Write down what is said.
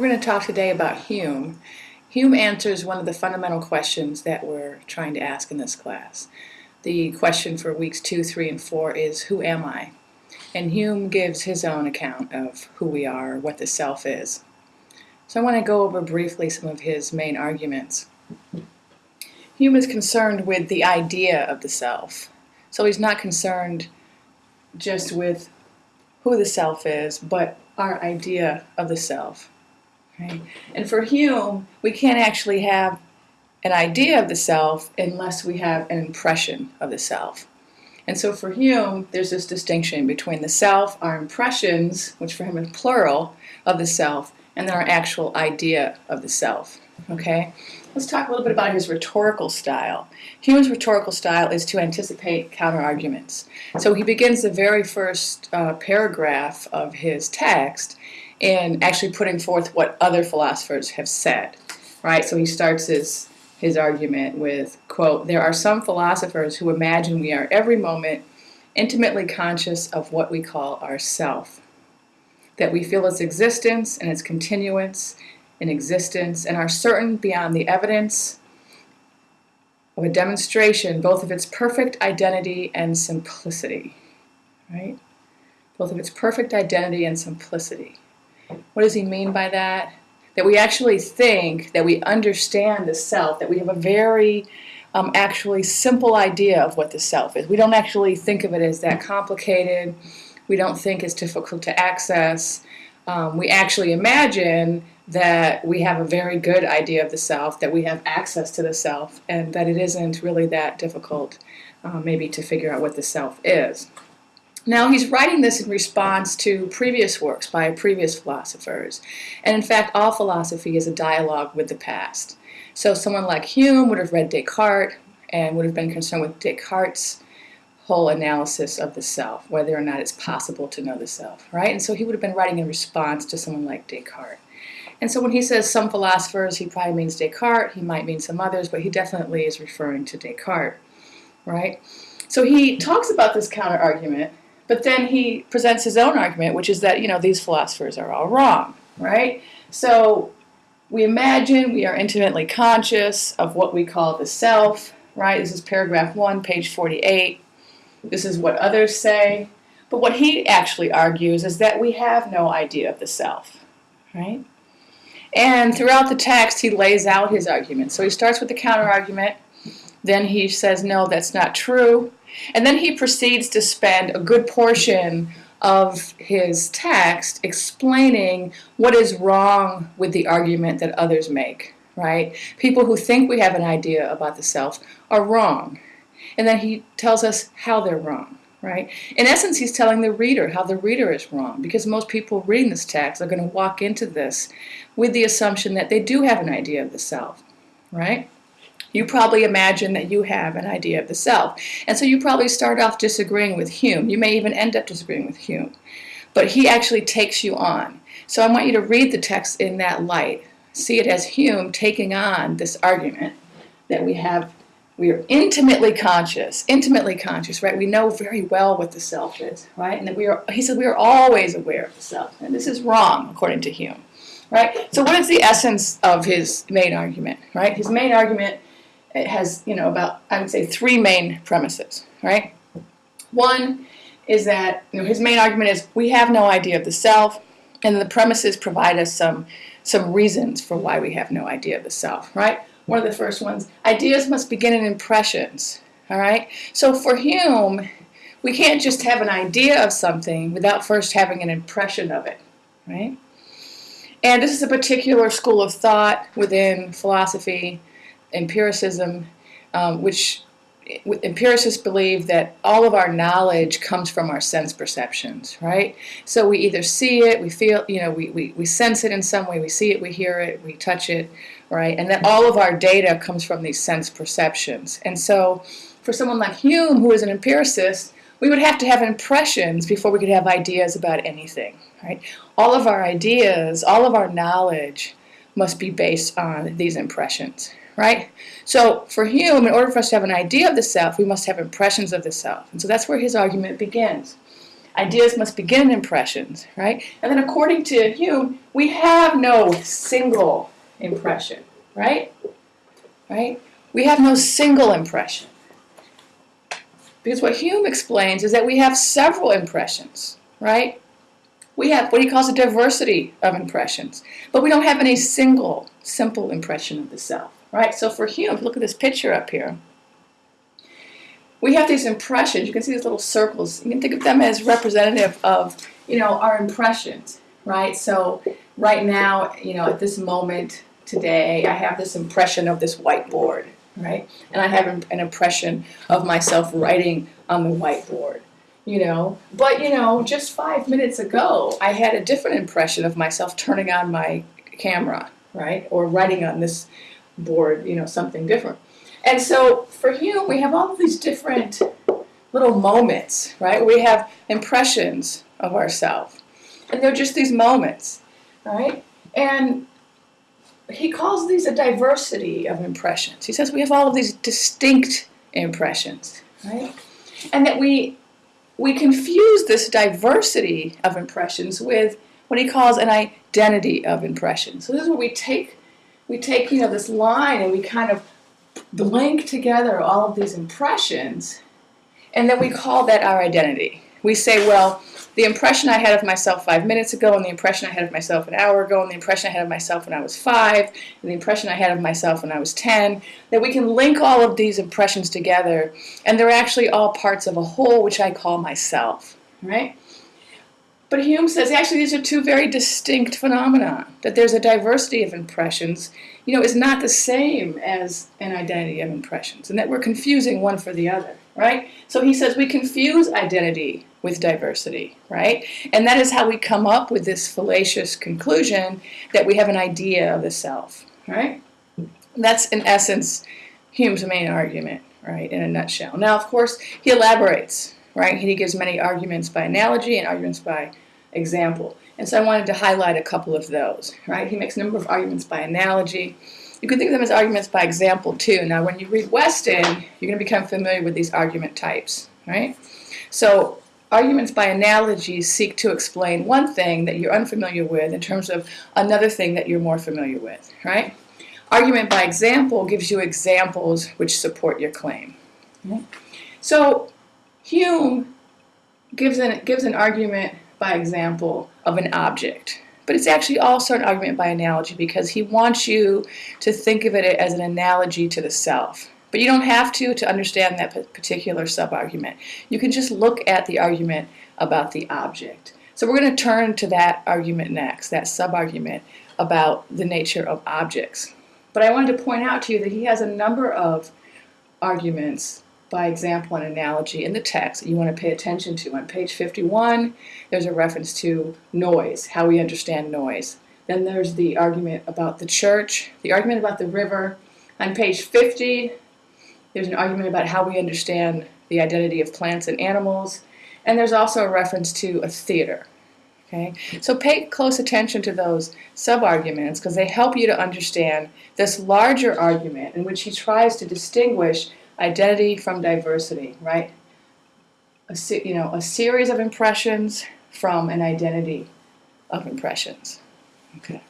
We're going to talk today about Hume. Hume answers one of the fundamental questions that we're trying to ask in this class. The question for weeks 2, 3, and 4 is, who am I? And Hume gives his own account of who we are, what the self is. So I want to go over briefly some of his main arguments. Hume is concerned with the idea of the self. So he's not concerned just with who the self is, but our idea of the self. Right? And for Hume, we can't actually have an idea of the self unless we have an impression of the self. And so for Hume, there's this distinction between the self, our impressions, which for him is plural, of the self, and then our actual idea of the self. Okay? Let's talk a little bit about his rhetorical style. Hume's rhetorical style is to anticipate counterarguments. So he begins the very first uh, paragraph of his text in actually putting forth what other philosophers have said, right? So he starts his, his argument with, quote, there are some philosophers who imagine we are every moment intimately conscious of what we call ourself, that we feel its existence and its continuance in existence and are certain beyond the evidence of a demonstration both of its perfect identity and simplicity, right? Both of its perfect identity and simplicity. What does he mean by that? That we actually think that we understand the self, that we have a very um, actually simple idea of what the self is. We don't actually think of it as that complicated. We don't think it's difficult to access. Um, we actually imagine that we have a very good idea of the self, that we have access to the self, and that it isn't really that difficult uh, maybe to figure out what the self is. Now he's writing this in response to previous works by previous philosophers. And in fact, all philosophy is a dialogue with the past. So someone like Hume would have read Descartes and would have been concerned with Descartes' whole analysis of the self, whether or not it's possible to know the self, right? And so he would have been writing in response to someone like Descartes. And so when he says some philosophers, he probably means Descartes, he might mean some others, but he definitely is referring to Descartes, right? So he talks about this counter argument but then he presents his own argument, which is that, you know, these philosophers are all wrong, right? So we imagine we are intimately conscious of what we call the self, right? This is paragraph 1, page 48. This is what others say. But what he actually argues is that we have no idea of the self, right? And throughout the text, he lays out his argument. So he starts with the counter argument. Then he says, no, that's not true. And then he proceeds to spend a good portion of his text explaining what is wrong with the argument that others make, right? People who think we have an idea about the self are wrong. And then he tells us how they're wrong, right? In essence, he's telling the reader how the reader is wrong because most people reading this text are going to walk into this with the assumption that they do have an idea of the self, right? You probably imagine that you have an idea of the self. And so you probably start off disagreeing with Hume. You may even end up disagreeing with Hume. But he actually takes you on. So I want you to read the text in that light. See it as Hume taking on this argument that we have we are intimately conscious, intimately conscious, right? We know very well what the self is, right? And that we are, he said we are always aware of the self. And this is wrong, according to Hume, right? So what is the essence of his main argument, right? His main argument it has, you know, about, I would say, three main premises, right? One is that, you know, his main argument is we have no idea of the self, and the premises provide us some, some reasons for why we have no idea of the self, right? One of the first ones, ideas must begin in impressions, all right? So for Hume, we can't just have an idea of something without first having an impression of it, right? And this is a particular school of thought within philosophy empiricism, um, which empiricists believe that all of our knowledge comes from our sense perceptions, right? So we either see it, we feel, you know, we, we, we sense it in some way, we see it, we hear it, we touch it, right? And that all of our data comes from these sense perceptions. And so for someone like Hume, who is an empiricist, we would have to have impressions before we could have ideas about anything, right? All of our ideas, all of our knowledge must be based on these impressions right? So for Hume, in order for us to have an idea of the self, we must have impressions of the self. And so that's where his argument begins. Ideas must begin in impressions, right? And then according to Hume, we have no single impression, right? Right? We have no single impression. Because what Hume explains is that we have several impressions, right? We have what he calls a diversity of impressions, but we don't have any single, simple impression of the self, right? So for Hume, look at this picture up here. We have these impressions. You can see these little circles. You can think of them as representative of, you know, our impressions, right? So right now, you know, at this moment today, I have this impression of this whiteboard, right? And I have an impression of myself writing on the whiteboard, you know. But, you know, just five minutes ago, I had a different impression of myself turning on my camera, right? Or writing on this board, you know, something different. And so for Hume, we have all of these different little moments, right? We have impressions of ourselves. And they're just these moments, right? And he calls these a diversity of impressions. He says we have all of these distinct impressions, right? And that we we confuse this diversity of impressions with what he calls an identity of impressions. So this is where we take we take you know this line and we kind of link together all of these impressions, and then we call that our identity. We say, well, the impression I had of myself five minutes ago, and the impression I had of myself an hour ago, and the impression I had of myself when I was five, and the impression I had of myself when I was 10, that we can link all of these impressions together, and they're actually all parts of a whole, which I call myself, right? But Hume says actually these are two very distinct phenomena, that there's a diversity of impressions, you know, is not the same as an identity of impressions, and that we're confusing one for the other, right? So he says we confuse identity with diversity, right? And that is how we come up with this fallacious conclusion that we have an idea of the self, right? That's in essence Hume's main argument, right, in a nutshell. Now, of course, he elaborates, right? He gives many arguments by analogy and arguments by example. And so I wanted to highlight a couple of those, right? He makes a number of arguments by analogy. You can think of them as arguments by example too. Now, when you read Weston, you're going to become familiar with these argument types, right? So arguments by analogy seek to explain one thing that you're unfamiliar with in terms of another thing that you're more familiar with, right? Argument by example gives you examples which support your claim. Right? So Hume gives an, gives an argument by example of an object. But it's actually also an argument by analogy because he wants you to think of it as an analogy to the self. But you don't have to to understand that particular sub-argument. You can just look at the argument about the object. So we're going to turn to that argument next, that sub-argument about the nature of objects. But I wanted to point out to you that he has a number of arguments by example and analogy in the text that you want to pay attention to. On page 51, there's a reference to noise, how we understand noise. Then there's the argument about the church, the argument about the river. On page 50, there's an argument about how we understand the identity of plants and animals. And there's also a reference to a theater. Okay? So pay close attention to those sub-arguments because they help you to understand this larger argument in which he tries to distinguish identity from diversity, right? A, you know, a series of impressions from an identity of impressions. Okay.